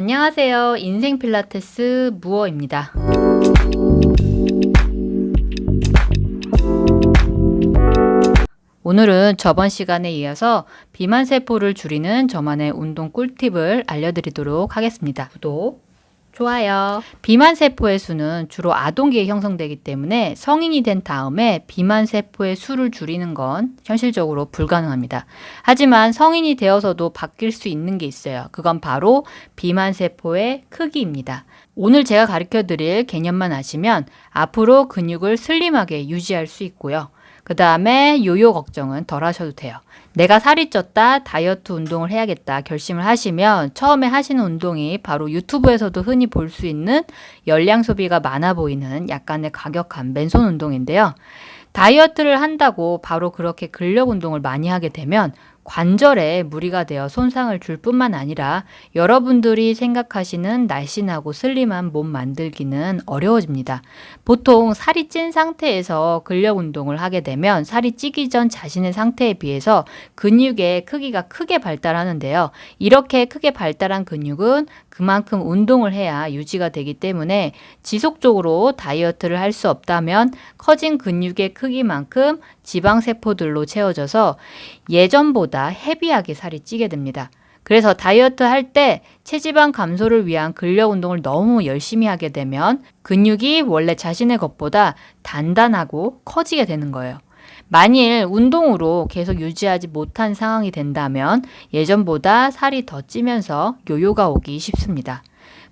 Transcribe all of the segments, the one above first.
안녕하세요. 인생 필라테스 무어입니다. 오늘은 저번 시간에 이어서 비만 세포를 줄이는 저만의 운동 꿀팁을 알려드리도록 하겠습니다. 구독, 좋아요. 비만 세포의 수는 주로 아동기에 형성되기 때문에 성인이 된 다음에 비만 세포의 수를 줄이는 건 현실적으로 불가능합니다. 하지만 성인이 되어서도 바뀔 수 있는 게 있어요. 그건 바로 비만 세포의 크기입니다. 오늘 제가 가르쳐 드릴 개념만 아시면 앞으로 근육을 슬림하게 유지할 수 있고요. 그 다음에 요요 걱정은 덜 하셔도 돼요. 내가 살이 쪘다, 다이어트 운동을 해야겠다 결심을 하시면 처음에 하시는 운동이 바로 유튜브에서도 흔히 볼 수 있는 열량 소비가 많아 보이는 약간의 가격한 맨손 운동인데요. 다이어트를 한다고 바로 그렇게 근력 운동을 많이 하게 되면 관절에 무리가 되어 손상을 줄 뿐만 아니라 여러분들이 생각하시는 날씬하고 슬림한 몸 만들기는 어려워집니다. 보통 살이 찐 상태에서 근력 운동을 하게 되면 살이 찌기 전 자신의 상태에 비해서 근육의 크기가 크게 발달하는데요. 이렇게 크게 발달한 근육은 그만큼 운동을 해야 유지가 되기 때문에 지속적으로 다이어트를 할 수 없다면 커진 근육의 크기만큼 지방세포들로 채워져서 예전보다 헤비하게 살이 찌게 됩니다. 그래서 다이어트 할 때 체지방 감소를 위한 근력 운동을 너무 열심히 하게 되면 근육이 원래 자신의 것보다 단단하고 커지게 되는 거예요. 만일 운동으로 계속 유지하지 못한 상황이 된다면 예전보다 살이 더 찌면서 요요가 오기 쉽습니다.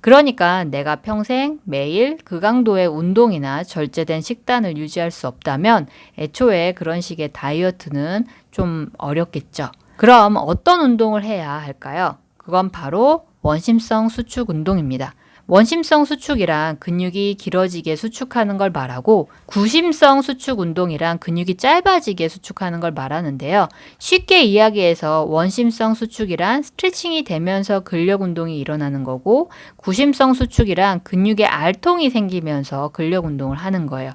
그러니까 내가 평생 매일 그 강도의 운동이나 절제된 식단을 유지할 수 없다면 애초에 그런 식의 다이어트는 좀 어렵겠죠. 그럼 어떤 운동을 해야 할까요? 그건 바로 원심성 수축 운동입니다. 원심성 수축이란 근육이 길어지게 수축하는 걸 말하고 구심성 수축 운동이란 근육이 짧아지게 수축하는 걸 말하는데요. 쉽게 이야기해서 원심성 수축이란 스트레칭이 되면서 근력 운동이 일어나는 거고 구심성 수축이란 근육에 알통이 생기면서 근력 운동을 하는 거예요.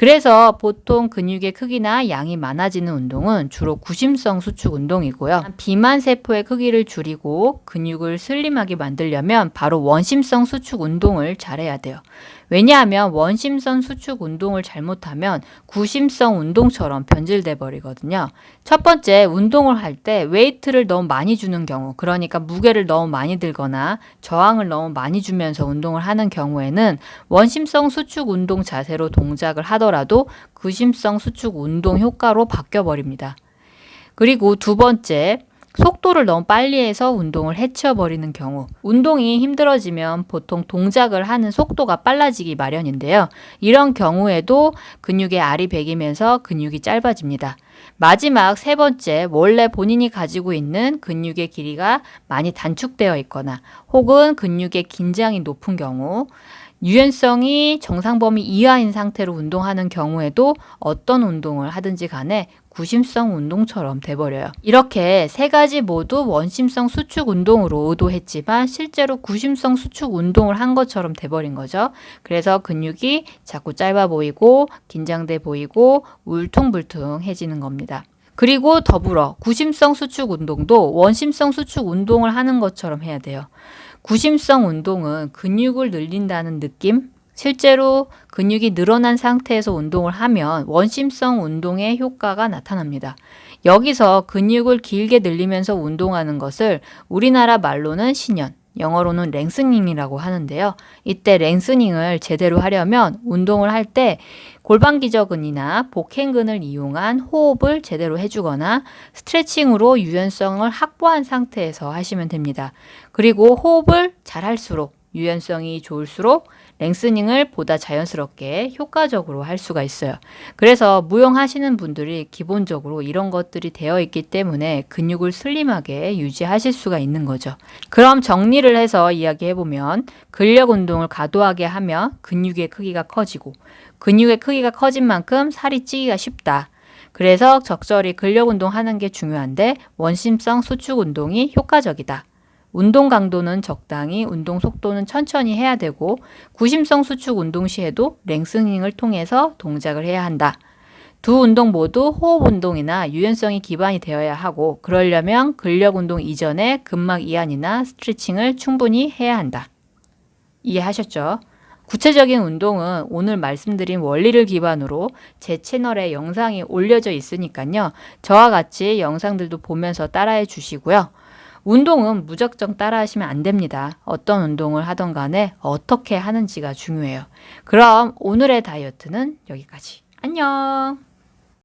그래서 보통 근육의 크기나 양이 많아지는 운동은 주로 구심성 수축 운동이고요. 비만 세포의 크기를 줄이고 근육을 슬림하게 만들려면 바로 원심성 수축 운동을 잘해야 돼요. 왜냐하면 원심성 수축 운동을 잘못하면 구심성 운동처럼 변질돼 버리거든요. 첫 번째 운동을 할 때 웨이트를 너무 많이 주는 경우 그러니까 무게를 너무 많이 들거나 저항을 너무 많이 주면서 운동을 하는 경우에는 원심성 수축 운동 자세로 동작을 하더라도 구심성 수축 운동 효과로 바뀌어 버립니다. 그리고 두 번째 속도를 너무 빨리 해서 운동을 해치워버리는 경우 운동이 힘들어지면 보통 동작을 하는 속도가 빨라지기 마련인데요. 이런 경우에도 근육의 알이 배기면서 근육이 짧아집니다. 마지막 세 번째, 원래 본인이 가지고 있는 근육의 길이가 많이 단축되어 있거나 혹은 근육의 긴장이 높은 경우 유연성이 정상 범위 이하인 상태로 운동하는 경우에도 어떤 운동을 하든지 간에 구심성 운동처럼 돼버려요. 이렇게 세 가지 모두 원심성 수축 운동으로 의도했지만 실제로 구심성 수축 운동을 한 것처럼 돼버린 거죠. 그래서 근육이 자꾸 짧아 보이고 긴장돼 보이고 울퉁불퉁해지는 겁니다. 그리고 더불어 구심성 수축 운동도 원심성 수축 운동을 하는 것처럼 해야 돼요. 구심성 운동은 근육을 늘린다는 느낌? 실제로 근육이 늘어난 상태에서 운동을 하면 원심성 운동의 효과가 나타납니다. 여기서 근육을 길게 늘리면서 운동하는 것을 우리나라 말로는 신연, 영어로는 랭스닝이라고 하는데요. 이때 랭스닝을 제대로 하려면 운동을 할 때 골반 기저근이나 복행근을 이용한 호흡을 제대로 해주거나 스트레칭으로 유연성을 확보한 상태에서 하시면 됩니다. 그리고 호흡을 잘 할수록 유연성이 좋을수록 랭스닝을 보다 자연스럽게 효과적으로 할 수가 있어요. 그래서 무용하시는 분들이 기본적으로 이런 것들이 되어 있기 때문에 근육을 슬림하게 유지하실 수가 있는 거죠. 그럼 정리를 해서 이야기해보면 근력 운동을 과도하게 하면 근육의 크기가 커지고 근육의 크기가 커진 만큼 살이 찌기가 쉽다. 그래서 적절히 근력 운동하는 게 중요한데 원심성 수축 운동이 효과적이다. 운동 강도는 적당히, 운동 속도는 천천히 해야 되고 구심성 수축 운동 시에도 랭스닝을 통해서 동작을 해야 한다. 두 운동 모두 호흡 운동이나 유연성이 기반이 되어야 하고 그러려면 근력 운동 이전에 근막 이완이나 스트레칭을 충분히 해야 한다. 이해하셨죠? 구체적인 운동은 오늘 말씀드린 원리를 기반으로 제 채널에 영상이 올려져 있으니까요. 저와 같이 영상들도 보면서 따라해 주시고요. 운동은 무작정 따라하시면 안 됩니다. 어떤 운동을 하던 간에 어떻게 하는지가 중요해요. 그럼 오늘의 다이어트는 여기까지. 안녕!